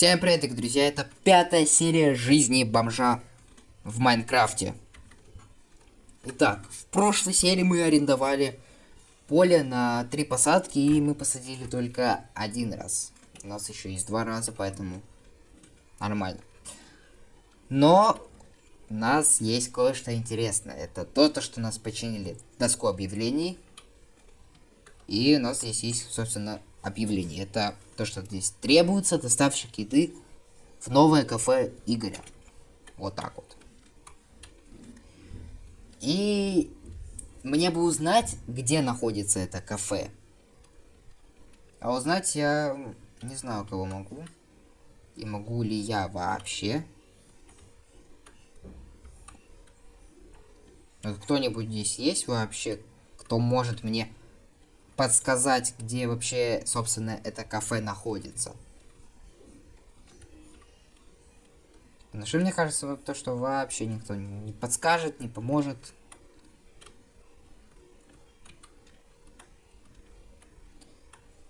Всем привет, друзья, это пятая серия жизни бомжа в Майнкрафте. Итак, в прошлой серии мы арендовали поле на три посадки, и мы посадили только один раз. У нас еще есть два раза, поэтому нормально. Но у нас есть кое-что интересное. Это то, то, что нас починили доску объявлений. И у нас здесь есть, собственно, объявление. Это то, что здесь требуется доставщик еды в новое кафе Игоря. Вот так вот. И мне бы узнать, где находится это кафе. А узнать я не знаю, кого могу. И могу ли я вообще. Кто-нибудь здесь есть вообще, кто может мне подсказать, где вообще, собственно, это кафе находится. Но что мне кажется, то, что вообще никто не подскажет, не поможет.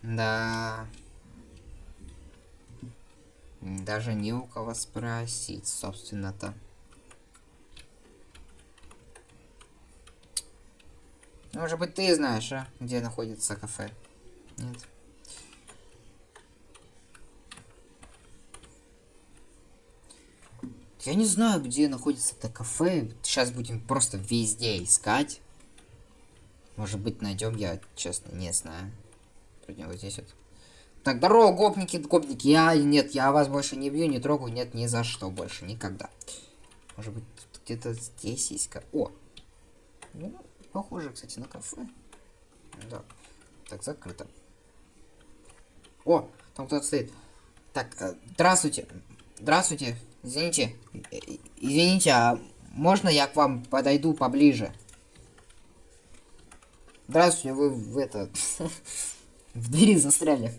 Да. Даже не у кого спросить, собственно-то. Может быть, ты знаешь, а? Где находится кафе? Нет. Я не знаю, где находится это кафе. Сейчас будем просто везде искать. Может быть, найдем, я честно не знаю. Вроде вот здесь вот. Так, здорово, гопники, гопники. Я, нет, я вас больше не бью, не трогаю, нет, ни за что больше, никогда. Может быть, где-то здесь есть... О! Ну, Похоже, кстати, на кафе. Да. Так, закрыто. О, там кто-то стоит. Так, э, здравствуйте. Здравствуйте. Извините. Э, извините, а можно я к вам подойду поближе? Здравствуйте, вы в это... в двери застряли.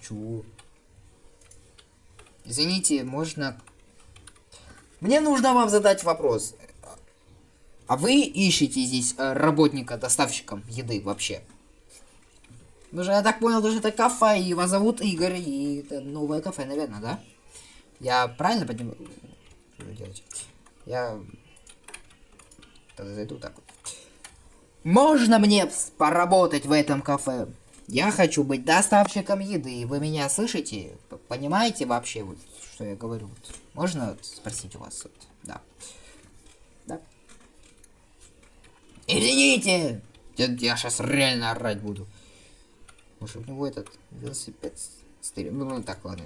Чего? Извините, можно... Мне нужно вам задать вопрос. А вы ищете здесь э, работника доставщиком еды вообще? Вы же, я так понял, даже это кафе, и вас зовут Игорь, и это новое кафе, наверное, да? Я правильно понимаю? Что делать? Я... Тогда зайду так вот. Можно мне поработать в этом кафе? Я хочу быть доставщиком еды, вы меня слышите? Понимаете вообще, вот, что я говорю? Можно спросить у вас? Вот? Да. Извините! Я, я сейчас реально орать буду. Может, у него этот велосипед стырил. Ну, ну, так, ладно.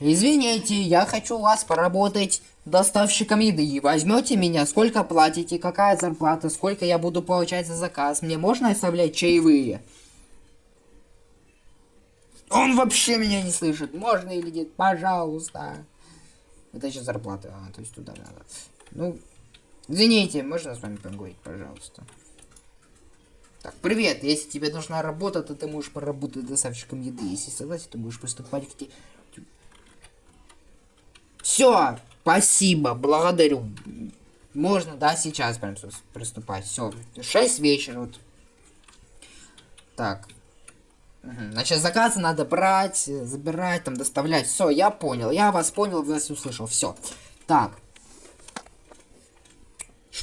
Извините, я хочу вас поработать доставщиком еды. Возьмете меня, сколько платите, какая зарплата, сколько я буду получать за заказ. Мне можно оставлять чаевые? Он вообще меня не слышит. Можно или нет? Пожалуйста. Это еще зарплата. А, то есть туда надо. Ну, Извините, можно с вами поговорить, пожалуйста? Так, привет, если тебе нужна работа, то ты можешь поработать доставщиком еды. Если согласен, то будешь поступать к тебе. Все, спасибо, благодарю. Можно, да, сейчас прям приступать. Все, 6 вечера. Вот. Так. Значит, заказы надо брать, забирать, там, доставлять. Все, я понял. Я вас понял, вас услышал. Все. Так.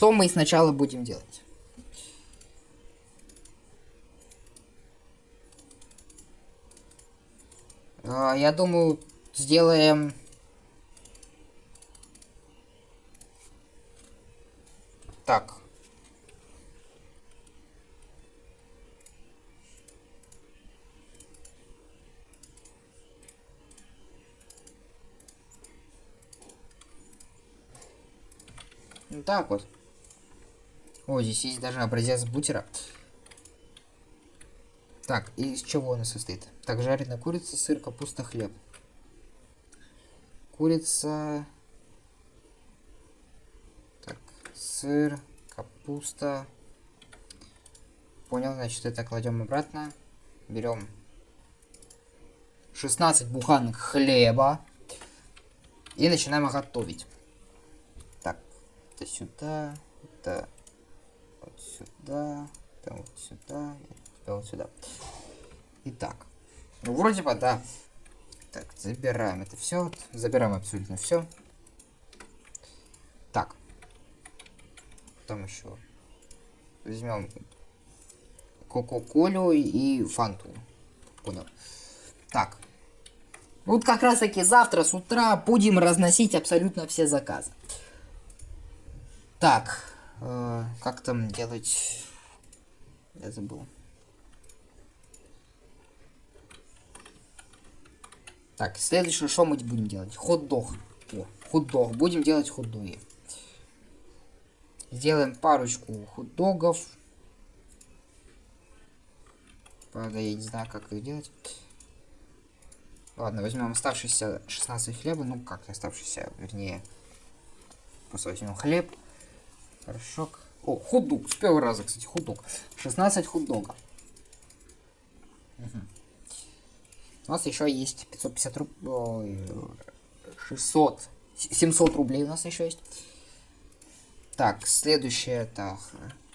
Что мы сначала будем делать? А, я думаю, сделаем... Так. Так вот. О, здесь есть даже образец бутера. Так, и из чего он состоит? Так, жареная курица, сыр, капуста, хлеб. Курица... Так, сыр, капуста. Понял, значит, это кладем обратно. Берем 16 буханок хлеба. И начинаем готовить. Так, это сюда, это сюда, там вот сюда, и вот сюда. Итак, ну вроде бы, да, Так, забираем это все. Забираем абсолютно все. Так. Потом еще возьмем Кока-Колю и Фанту. Понял. Так. Вот как раз таки завтра с утра будем разносить абсолютно все заказы. Так. Э, как там делать... Я забыл. Так, следующее, что мы будем делать? Хот-дог. Хот-дог. Будем делать хот-доги. Сделаем парочку хот-догов. Правда, я не знаю, как их делать. Ладно, возьмем оставшиеся 16 хлеба. Ну, как оставшиеся, вернее. Просто возьмем хлеб. Порошок. О, хот-дог. С первого раза, кстати, хот-дог. 16 хот-догов. Угу. У нас еще есть 550 рублей. 600. 700 рублей у нас еще есть. Так, следующее это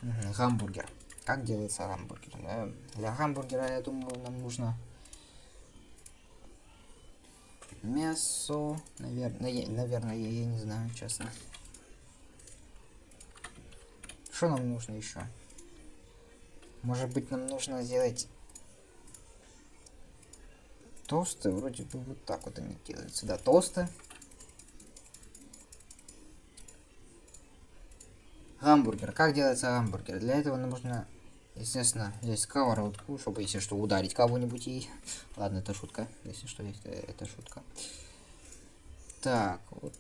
угу, гамбургер. Как делается гамбургер? Для гамбургера, я думаю, нам нужно мясо. Наверное, наверное, я не знаю, честно. Что нам нужно еще? Может быть, нам нужно сделать тосты. Вроде бы вот так вот они делаются. Да, тосты. Гамбургер. Как делается гамбургер? Для этого нам нужно Естественно, здесь сковородку, чтобы, если что, ударить кого-нибудь ей. Ладно, это шутка. Если что, это, это шутка. Так, вот.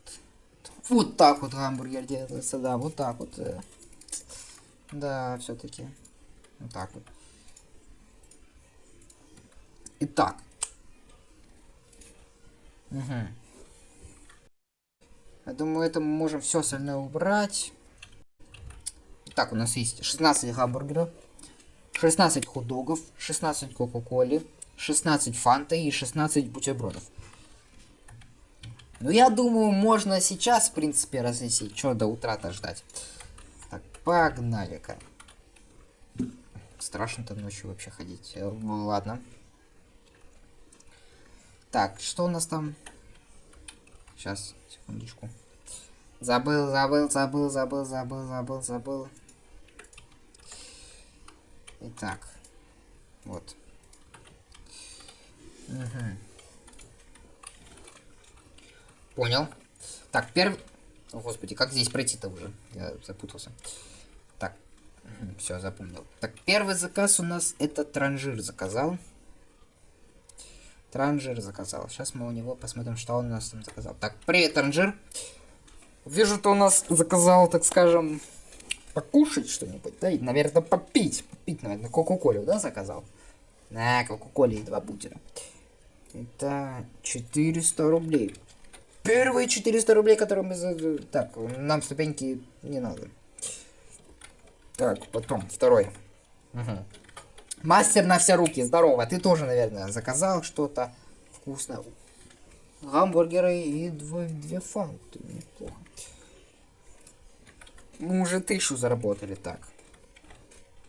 Вот так вот гамбургер делается, да, вот так вот. Да, все-таки. Вот так вот. Итак. Угу. Я думаю, это мы можем все остальное убрать. Так, у нас есть 16 гамбургеров. 16 хот-догов, 16 кока-коли, 16 фанты и 16 бутербродов. Ну, я думаю, можно сейчас, в принципе, разнесить. Что до утра-то ждать? Погнали-ка. Страшно-то ночью вообще ходить. Э, ладно. Так, что у нас там? Сейчас, секундочку. Забыл, забыл, забыл, забыл, забыл, забыл, забыл. Итак, вот. Угу. Понял. Так, первый... О, господи, как здесь пройти-то уже? Я запутался. Все, запомнил. Так, первый заказ у нас это транжир заказал. Транжир заказал. Сейчас мы у него посмотрим, что он у нас там заказал. Так, привет, транжир. Вижу, ты у нас заказал, так скажем, покушать что-нибудь, да, и, наверное, попить. Попить, наверное, кока-колю, да, заказал? На, кока-коле и два бутера. Это 400 рублей. Первые 400 рублей, которые мы... Так, нам ступеньки не надо. Так, потом, второй. Угу. Мастер на все руки, здорово. Ты тоже, наверное, заказал что-то вкусное. Гамбургеры и две, две фанты. Неплохо. Мы уже тысячу заработали так.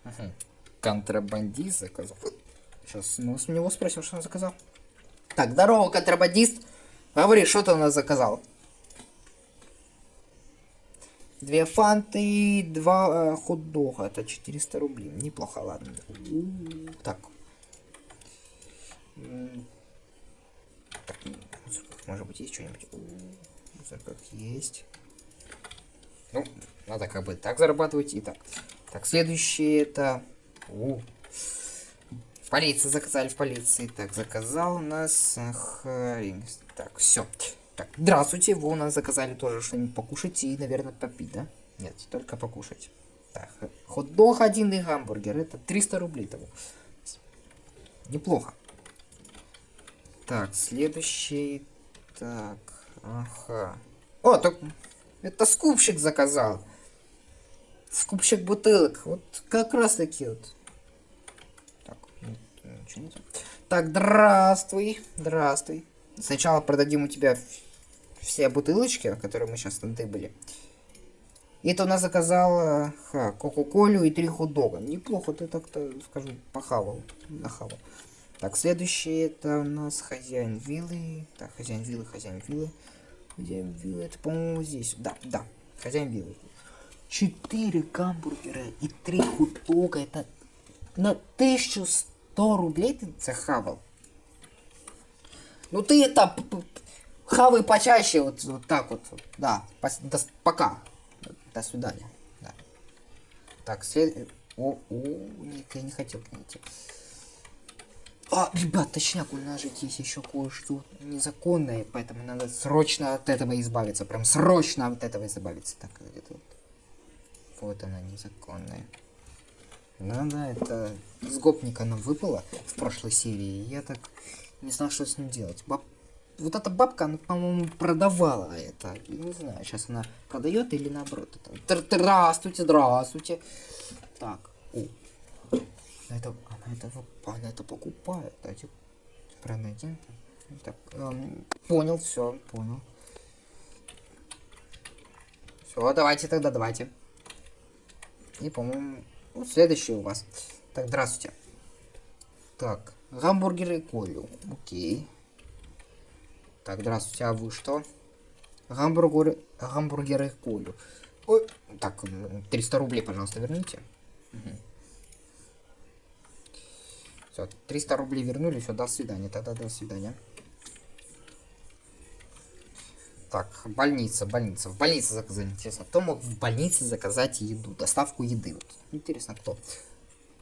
Угу. Контрабандист заказал. Сейчас мы с него спросим, что он заказал. Так, здорово, контрабандист. Говори, что ты у нас заказал? Две фанты и два э, хот-дога. Это 400 рублей. Неплохо, ладно. Так. так. Может быть, есть что-нибудь? Как есть. Ну, надо как бы так зарабатывать и так. Так, следующее это... У. В полиции заказали, в полиции. Так, заказал у нас... Так, все. Здравствуйте, вы у нас заказали тоже что-нибудь покушать и, наверное, попить, да? Нет, только покушать. Так, хот-дог один и гамбургер. Это 300 рублей того. Неплохо. Так, следующий... Так, ага. О, так... Это скупщик заказал. Скупщик бутылок. Вот как раз таки вот. Так, ничего нет. Так, здравствуй. Здравствуй. Сначала продадим у тебя все бутылочки, которые мы сейчас были. И это у нас заказал кока-колю и три хот-дога. Неплохо ты так-то, скажу, похавал. Нахавал. Так, следующий это у нас хозяин виллы. Так, хозяин виллы, хозяин виллы. Хозяин виллы, это, по-моему, здесь. Да, да, хозяин виллы. Четыре гамбургера и три хот-дога. Это на 1100 рублей ты захавал. Ну ты это хавай почаще, вот, вот так вот. Да, пос, до, пока. До свидания. Да. Так, след... О, о, нет, я не хотел найти. А, ребят, точняк, у нас же есть еще кое-что незаконное, поэтому надо срочно от этого избавиться. Прям срочно от этого избавиться. Так, где-то вот. Вот она, незаконная. Ну да, это с гопника нам выпало в прошлой серии. Я так не знал, что с ним делать. Баб... Вот эта бабка, она, по-моему, продавала это. Не знаю, сейчас она продает или наоборот. Это... Здравствуйте, здравствуйте. Так, о. Это, она это, она это покупает. Давайте пройдем. Так, эм, понял, все, понял. Все, давайте тогда, давайте. И, по-моему, ну, следующий у вас. Так, здравствуйте. Так, гамбургеры колю. Окей. Так, здравствуйте, а вы что? Гамбургеры, гамбургеры колю. Ой, так, 300 рублей, пожалуйста, верните. Угу. Все, 300 рублей вернули, все, до свидания, тогда до свидания. Так, больница, больница. В больнице заказать. Интересно, кто мог в больнице заказать еду, доставку еды? Вот. Интересно, кто?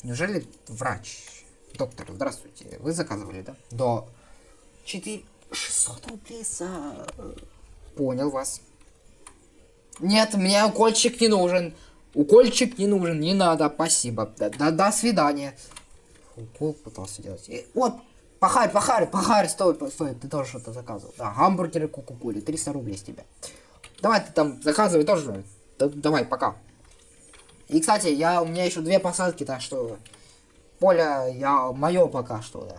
Неужели врач? Доктор, здравствуйте. Вы заказывали, да? До 4... 600 рублей за... Понял вас. Нет, мне укольчик не нужен. Укольчик не нужен, не надо, спасибо. До, до, до свидания. Укол пытался делать. И, вот, Пахарь, пахарь, пахарь, стой, стой, ты тоже что-то заказывал. Да, гамбургеры кукукули, 300 рублей с тебя. Давай ты там заказывай тоже. Да, давай, пока. И, кстати, я, у меня еще две посадки, так что... Поле, я, мое пока что, да.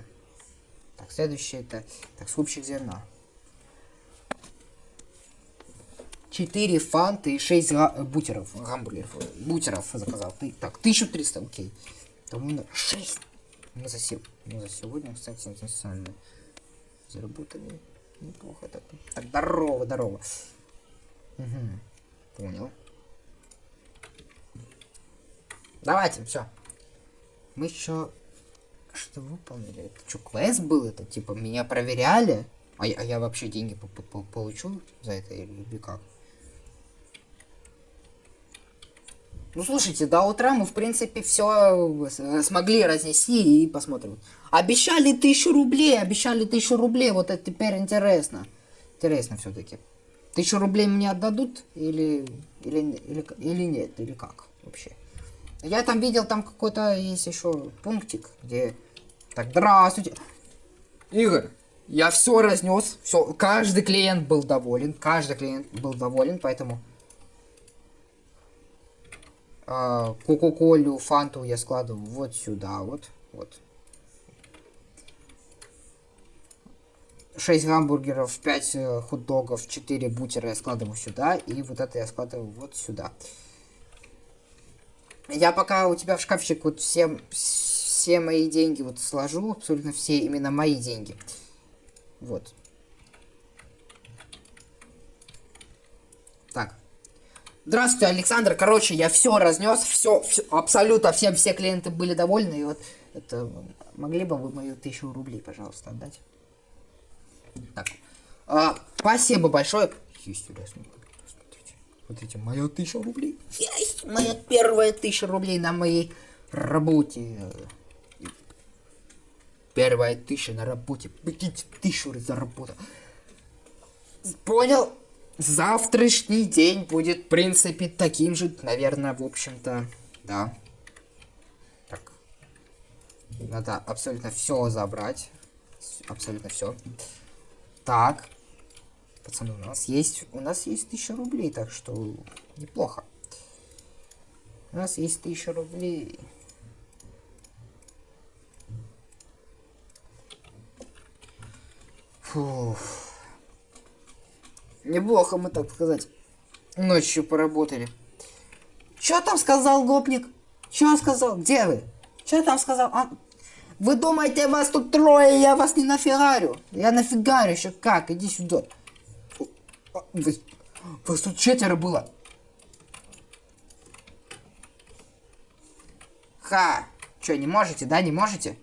Так, следующее это, так, супчик зерна. 4 фанты и 6 га бутеров, гамбургеров, бутеров заказал. Ты, так, 1300, окей. Там 6 мы за, мы за сегодня, кстати, сами заработали неплохо. Так, так здорово, здорово. Угу. Понял. Давайте, все. Мы еще что выполнили? Это что, квест был? Это типа меня проверяли? А я, а я вообще деньги по -по получу за это или как? Ну, слушайте, до утра мы, в принципе, все э, смогли разнести и посмотрим. Обещали тысячу рублей, обещали тысячу рублей, вот это теперь интересно. Интересно все-таки. Тысячу рублей мне отдадут или, или, или, или нет, или как вообще? Я там видел, там какой-то есть еще пунктик, где... Так, здравствуйте. Игорь, я все разнес, все, каждый клиент был доволен, каждый клиент был доволен, поэтому а, Кока-колю, фанту я складываю вот сюда, вот, вот. 6 гамбургеров, 5 э, хот-догов, 4 бутера я складываю сюда, и вот это я складываю вот сюда. Я пока у тебя в шкафчик вот все, все мои деньги вот сложу, абсолютно все именно мои деньги. Вот. Так. Здравствуйте, Александр. Короче, я все разнес, все, абсолютно всем все клиенты были довольны. И вот это могли бы вы мою тысячу рублей, пожалуйста, отдать? Так. А, спасибо большое. Есть, смотрите. Смотрите, моя тысяча рублей. Есть, моя первая тысяча рублей на моей работе. Первая тысяча на работе. Прикиньте, тысячу заработал. Понял? завтрашний день будет, в принципе, таким же, наверное, в общем-то, да. Так. Надо абсолютно все забрать. Абсолютно все. Так. Пацаны, у нас есть, у нас есть тысяча рублей, так что неплохо. У нас есть тысяча рублей. Фух. Неплохо мы, так сказать, ночью поработали. Что там сказал гопник? Что сказал? Где вы? Что там сказал? А... Вы думаете, вас тут трое, я вас не нафигарю? Я нафигарю еще как? Иди сюда. А, вы, вас тут четверо было. Ха. Че, не можете, да, не можете?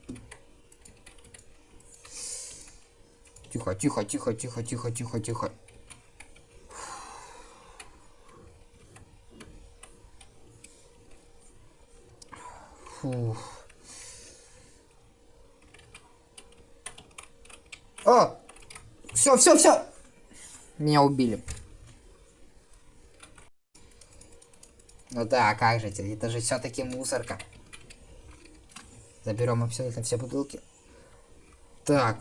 Тихо, тихо, тихо, тихо, тихо, тихо, тихо. Фух. О! Все, все, все! Меня убили. Ну да, как же это? Это же все-таки мусорка. Заберем абсолютно все бутылки. Так.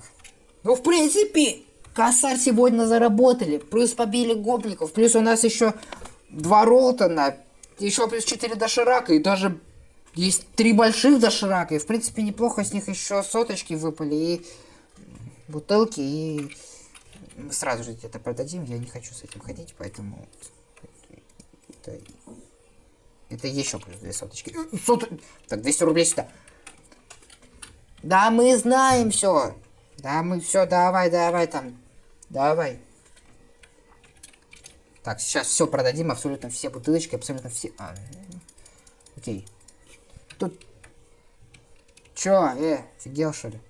Ну, в принципе, косарь сегодня заработали. Плюс побили гопников. Плюс у нас еще два Ролтона. Еще плюс 4 доширака. И даже есть три больших доширака. И, в принципе, неплохо с них еще соточки выпали. И бутылки. И мы сразу же это продадим. Я не хочу с этим ходить, поэтому... Это, это еще плюс две соточки. Сот... Так, 200 рублей сюда. Да, мы знаем все. Да, мы все, давай, давай там. Давай. Так, сейчас все продадим, абсолютно все бутылочки, абсолютно все. А, окей. Тут. Чё, э, офигел что ли?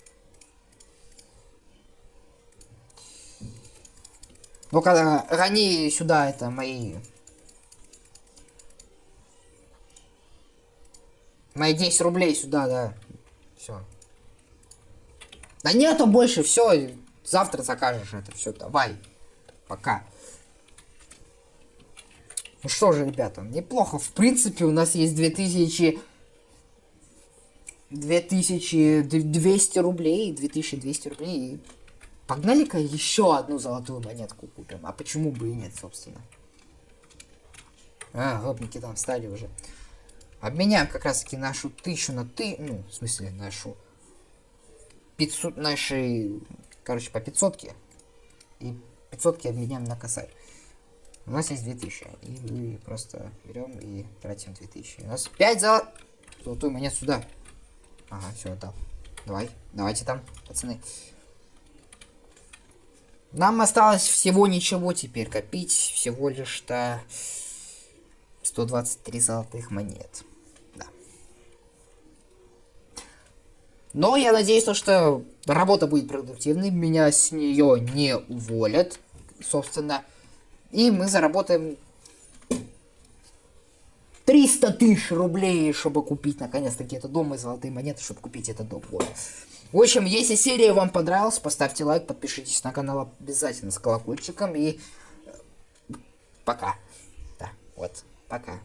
Ну-ка, гони сюда это мои... Мои 10 рублей сюда, да. Все. Да нету больше, все. Завтра закажешь это все. Давай. Пока. Ну что же, ребята, неплохо. В принципе, у нас есть 2000... 2200 рублей, 2200 рублей. Погнали-ка еще одну золотую монетку купим. А почему бы и нет, собственно. А, гопники там встали уже. Обменяем как раз таки нашу тысячу на ты... Ну, в смысле, нашу 500 наши, короче, по 500 и 500 обменяем на косарь. У нас есть 2000, и мы просто берем и тратим 2000. У нас 5 за золотую монету сюда. Ага, все, отдал. Давай, давайте там, пацаны. Нам осталось всего ничего теперь копить, всего лишь-то 123 золотых монет. Но я надеюсь, что работа будет продуктивной, меня с нее не уволят, собственно. И мы заработаем 300 тысяч рублей, чтобы купить наконец-таки этот дом и золотые монеты, чтобы купить этот дом. Вот. В общем, если серия вам понравилась, поставьте лайк, подпишитесь на канал обязательно с колокольчиком и пока. Да, вот, пока.